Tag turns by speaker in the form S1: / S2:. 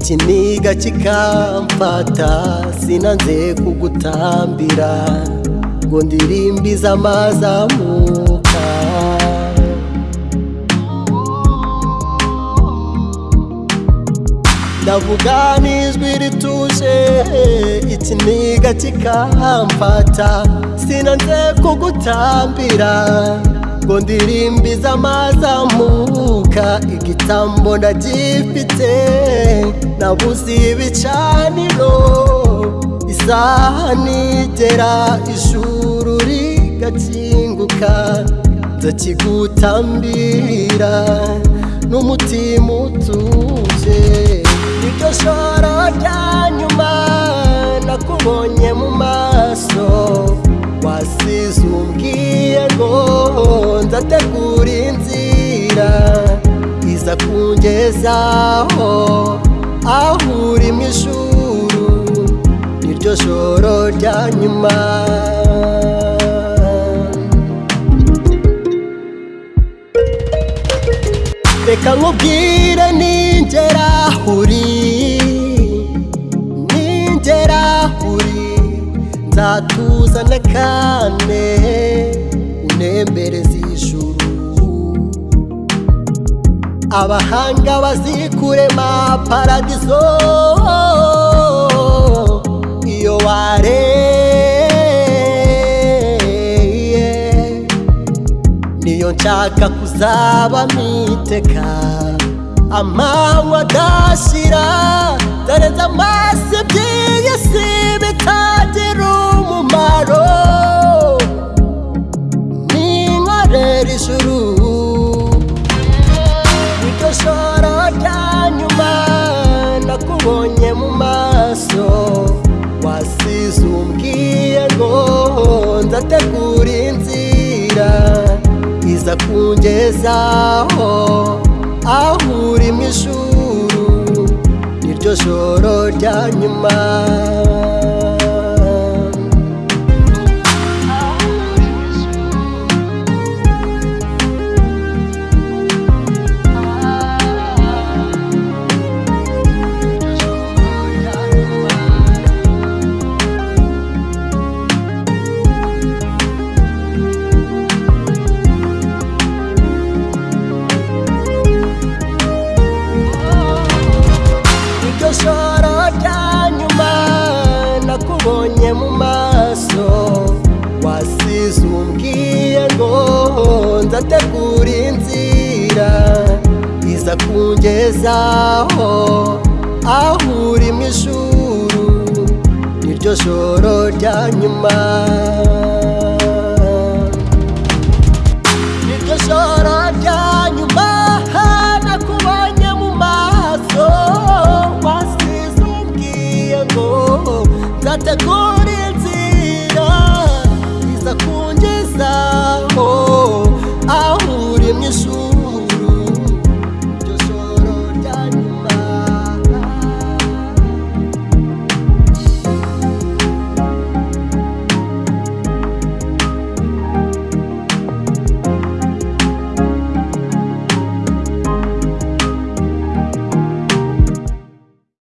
S1: ikiniga kikamfata sinanze kugutambira ngo ndirimbize amazamuka ndavuga n'ijwi rituje ikiniga kikamfata sinanze kugutambira. Ngo ndirimbize amazamuka igitambo ndagifite nabuze ibicaniro. Isaha nigera ijuru rigakinguka. Nzakigutambira n'umutima utuje. Niryo joro rya nyuma nakubonye mu maso. Wasize umbwiye ngo nzategura inzira iza kungezaho aho uri mu ijuru niryo joro rya nyuma. Reka nkubwire ningera uri ningera uri nzatuza kane unembereza abahanga bazikurema paradizo iyo wareye niyo nshaka kuzaba miteka amanywa adashira darenze amaso by'iyi nzategura inzira iza kungezaho aho uri mu ijuru niryo joro rya nyuma. kungezaho aho uri mu ishuri niryo joro rya nyuma. Niryo joro rya nyuma nakubonye mu maso. Wasize umbwiye ngo nzategura inzira iza kungezaho aho uri mu ishuri